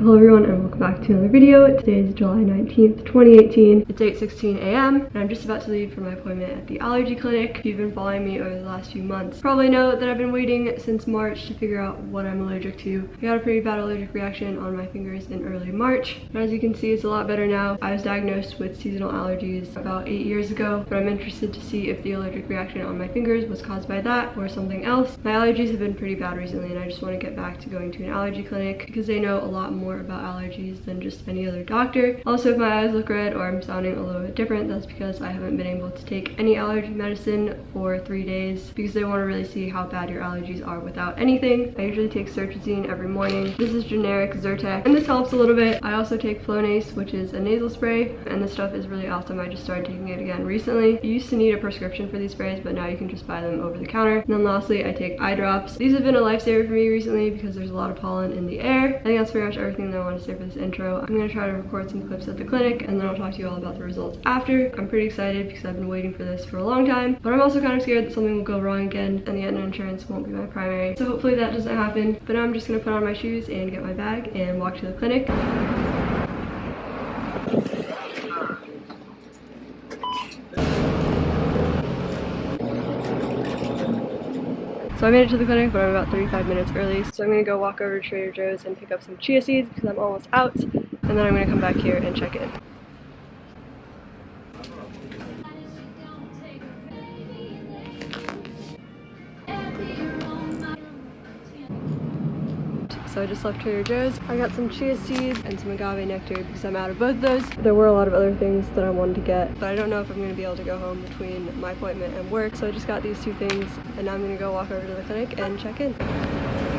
Hello everyone and welcome back to another video. Today is July 19th, 2018. It's 8.16 a.m. and I'm just about to leave for my appointment at the allergy clinic. If you've been following me over the last few months, probably know that I've been waiting since March to figure out what I'm allergic to. I got a pretty bad allergic reaction on my fingers in early March. And as you can see, it's a lot better now. I was diagnosed with seasonal allergies about eight years ago, but I'm interested to see if the allergic reaction on my fingers was caused by that or something else. My allergies have been pretty bad recently and I just want to get back to going to an allergy clinic because they know a lot more about allergies than just any other doctor. Also, if my eyes look red or I'm sounding a little bit different, that's because I haven't been able to take any allergy medicine for three days because they want to really see how bad your allergies are without anything. I usually take cetirizine every morning. This is generic Zyrtec and this helps a little bit. I also take Flonase, which is a nasal spray, and this stuff is really awesome. I just started taking it again recently. You used to need a prescription for these sprays, but now you can just buy them over the counter. And then lastly, I take eye drops. These have been a lifesaver for me recently because there's a lot of pollen in the air. I think that's pretty much everything that I want to say for this intro. I'm going to try to record some clips at the clinic and then I'll talk to you all about the results after. I'm pretty excited because I've been waiting for this for a long time, but I'm also kind of scared that something will go wrong again and the Aetna insurance won't be my primary. So hopefully that doesn't happen. But now I'm just going to put on my shoes and get my bag and walk to the clinic. So I made it to the clinic, but I'm about 35 minutes early. So I'm gonna go walk over to Trader Joe's and pick up some chia seeds because I'm almost out. And then I'm gonna come back here and check in. So I just left Trader Joe's. I got some chia seeds and some agave nectar because I'm out of both of those. There were a lot of other things that I wanted to get, but I don't know if I'm going to be able to go home between my appointment and work. So I just got these two things and now I'm going to go walk over to the clinic and check in.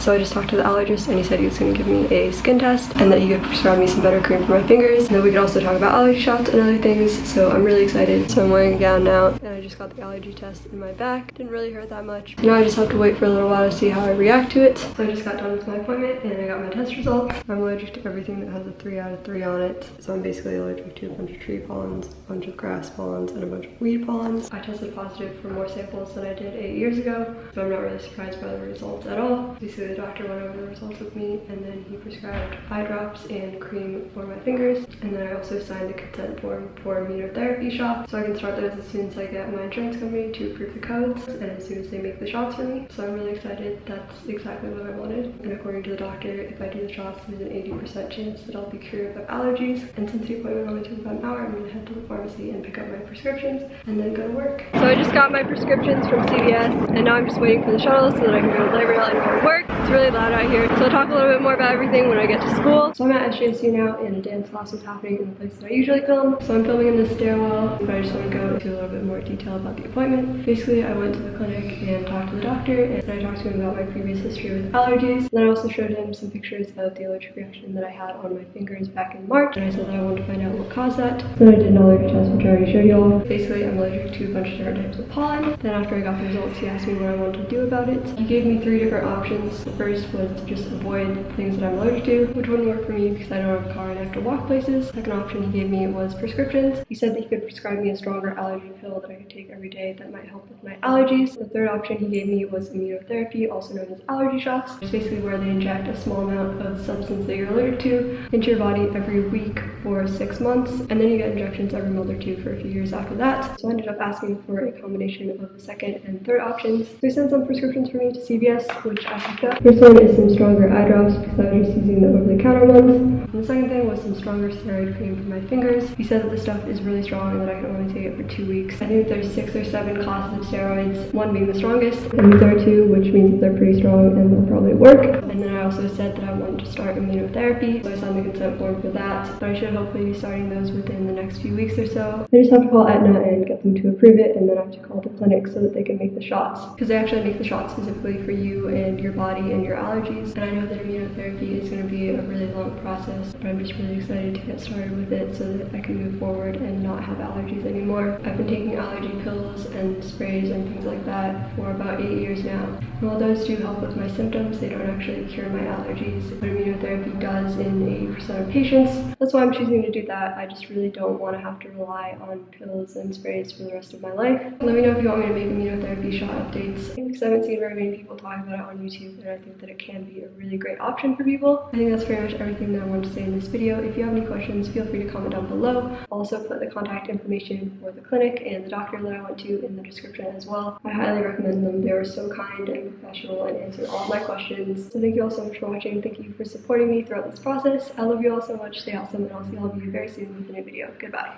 So I just talked to the allergist and he said he was going to give me a skin test and that he could prescribe me some better cream for my fingers. And then we could also talk about allergy shots and other things. So I'm really excited. So I'm wearing a gown now and I just got the allergy test in my back. Didn't really hurt that much. Now I just have to wait for a little while to see how I react to it. So I just got done with my appointment and I got my test results. I'm allergic to everything that has a 3 out of 3 on it. So I'm basically allergic to a bunch of tree pollens, a bunch of grass pollens, and a bunch of weed pollens. I tested positive for more samples than I did 8 years ago. So I'm not really surprised by the results at all. Basically the doctor went over the results with me and then he prescribed eye drops and cream for my fingers. And then I also signed a consent form for immunotherapy shots. So I can start those as soon as I get my insurance company to approve the codes and as soon as they make the shots for me. So I'm really excited. That's exactly what I wanted. And according to the doctor, if I do the shots, there's an 80% chance that I'll be cured of allergies. And since the appointment only took about an hour, I'm gonna head to the pharmacy and pick up my prescriptions and then go to work. So I just got my prescriptions from CVS and now I'm just waiting for the shuttle so that I can go to Labor and go to work. It's really loud out here. So I'll talk a little bit more about everything when I get to school. So I'm at SJSU now and a dance class is happening in the place that I usually film. So I'm filming in the stairwell, but I just want to go into a little bit more detail about the appointment. Basically, I went to the clinic and talked to the doctor and I talked to him about my previous history with allergies. And then I also showed him some pictures of the allergic reaction that I had on my fingers back in March. And I said that I wanted to find out what caused that. Then I did an allergy test, which I already showed you all. Basically, I'm allergic to a bunch of different types of pollen. Then after I got the results, he asked me what I wanted to do about it. He gave me three different options. The first was to just avoid things that I'm allergic to, which wouldn't work for me because I don't have a car and I have to walk places. Second option he gave me was prescriptions. He said that he could prescribe me a stronger allergy pill that I could take every day that might help with my allergies. The third option he gave me was immunotherapy, also known as allergy shots. It's basically where they inject a small amount of substance that you're allergic to into your body every week for six months, and then you get injections every month or two for a few years after that. So I ended up asking for a combination of the second and third options. So he sent some prescriptions for me to CVS, which I picked up. First one is some stronger eye drops because I was just using the over-the-counter ones. And the second thing was some stronger steroid cream for my fingers. He said that the stuff is really strong and that I can only take it for two weeks. I think there's six or seven classes of steroids, one being the strongest, and these are two, which means that they're pretty strong and they'll probably work. And then I also said that I wanted to start immunotherapy, so I signed the consent form for that. But I should hopefully be starting those within the next few weeks or so. I just have to call Aetna and get them to approve it, and then I have to call the clinic so that they can make the shots. Because they actually make the shots specifically for you and your body and your allergies. And I know that immunotherapy is going to be a really long process, but I'm just really excited to get started with it so that I can move forward and not have allergies anymore. I've been taking allergy pills and sprays and things like that for about eight years now. And while those do help with my symptoms, they don't actually cure my allergies. But immunotherapy does in 80% of patients. That's why I'm choosing to do that. I just really don't want to have to rely on pills and sprays for the rest of my life. Let me know if you want me to make immunotherapy shot updates because I haven't seen very many people talk about it on YouTube and I think that it can be a really great option for people. I think that's pretty much everything that I wanted to say in this video. If you have any questions, feel free to comment down below. I'll also put the contact information for the clinic and the doctor that I went to in the description as well. I highly recommend them. They were so kind and professional and answered all my questions. So thank you all so much for watching. Thank you for supporting me throughout this process. I love you all so much. Stay awesome and I'll see all of you very soon with a new video. Goodbye.